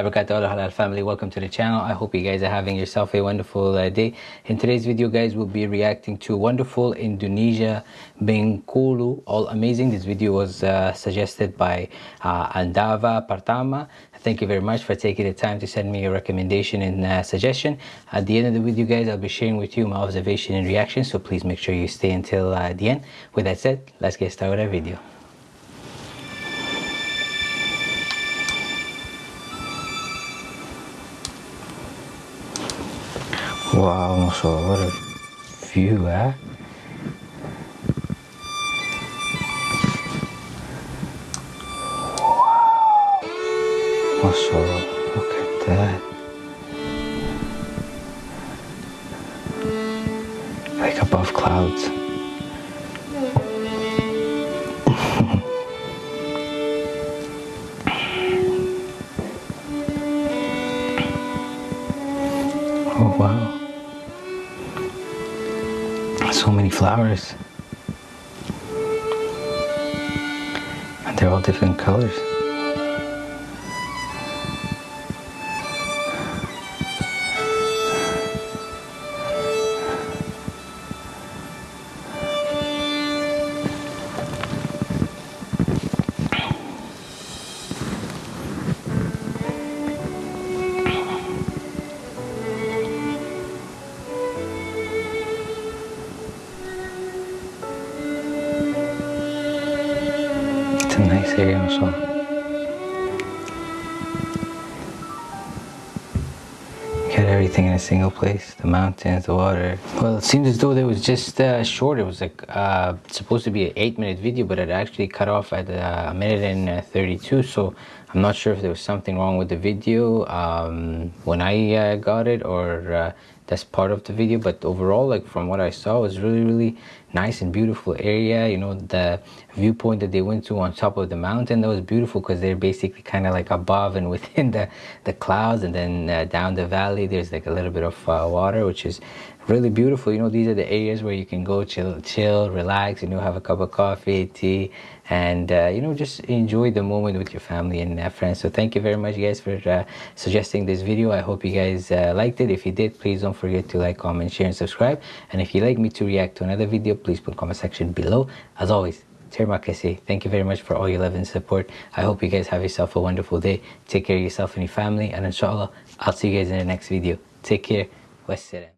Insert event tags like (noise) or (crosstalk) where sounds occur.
barakatuh halal family. Welcome to the channel. I hope you guys are having yourself a wonderful uh, day. In today's video guys we'll be reacting to wonderful indonesia bengkulu. All amazing. This video was uh, suggested by uh, andava partama thank you very much for taking the time to send me your recommendation and uh, suggestion. At the end of the video guys i'll be sharing with you my observation and reaction so please make sure you stay until uh, the end. With that said let's get started with our video Wow, masya what a view, eh? Wow. Look at that. Like above clouds. (laughs) oh wow so many flowers. And they're all different colors A nice area also. Got everything in a single place. The mountains, the water. Well, it seems as though it was just uh, short. It was like uh, supposed to be an eight minute video, but it actually cut off at uh, a minute and uh, 32. So I'm not sure if there was something wrong with the video um, when I uh, got it or uh, that's part of the video but overall like from what i saw it was really really nice and beautiful area you know the viewpoint that they went to on top of the mountain that was beautiful because they're basically kind of like above and (laughs) within the the clouds and then uh, down the valley there's like a little bit of uh, water which is really beautiful you know these are the areas where you can go chill chill relax you know have a cup of coffee tea and uh, you know just enjoy the moment with your family and uh, friends so thank you very much guys for uh, suggesting this video i hope you guys uh, liked it if you did please don't forget to like comment share and subscribe and if you'd like me to react to another video please put comment section below as always Terima kasih. Thank you very much for all your love and support. I hope you guys have yourself a wonderful day. Take care of yourself and your family. And inshallah, I'll see you guys in the next video. Take care. Wassalam.